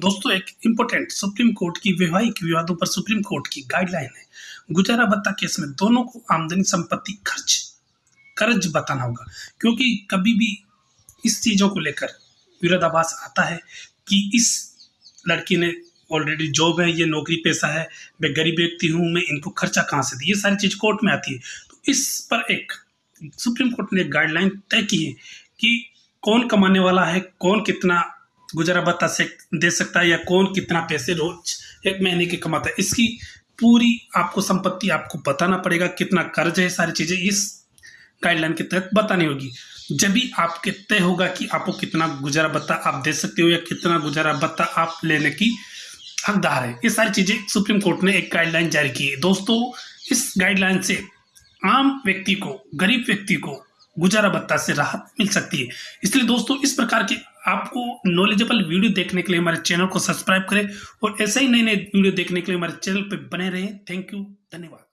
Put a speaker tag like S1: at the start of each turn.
S1: दोस्तों, एक important supreme court की वैवाहिक विवादों पर सुप्रीम कोर्ट की गाइडलाइन है। गुजारा भत्ता केस में दोनों को आमदनी संपत्ति खर्च, कर्ज बताना होगा। क्योंकि कभी भी इस चीज़ों को लेकर विरोधाभास आता है कि इस लड़की ने ऑलरेडी जॉब है, ये नौकरी पैसा है, मैं गरीब व्यक्ति हूँ, मैं इनको खर्चा कहाँ से दी ये सारी चीज़ कोर्ट में आती है। तो इस पर एक सुप्रीम कोर्ट ने गाइडलाइन तय की है कि कौन कमाने वाला है, कौन कितना गुजारा भत्ता से दे सकता है या कौन कितना पैसे रोज एक महीने के कमाता है। इसकी पूरी आपको संपत्ति आपको बताना पड़ेगा, कितना कर्ज है, सारी चीज़ें इस गाइडलाइन के तहत बतानी होगी। जब भी आपके तय होगा कि आपको कितना गुजारा भत्ता आप दे सकते हो या कितना गुजारा भत्ता आप लेने की हकदार है। ये सारी चीज़ें सुप्रीम कोर्ट ने एक गाइडलाइन जारी की है। दोस्तों, इस गाइडलाइन से आम व्यक्ति को, गरीब व्यक्ति को गुजारा भत्ता से राहत मिल सकती है। इसलिए दोस्तों, इस प्रकार के आपको नॉलेजेबल वीडियो देखने के लिए हमारे चैनल को सब्सक्राइब करें और ऐसे ही नए नए वीडियो देखने के लिए हमारे चैनल पर बने रहें। थैंक यू धन्यवाद।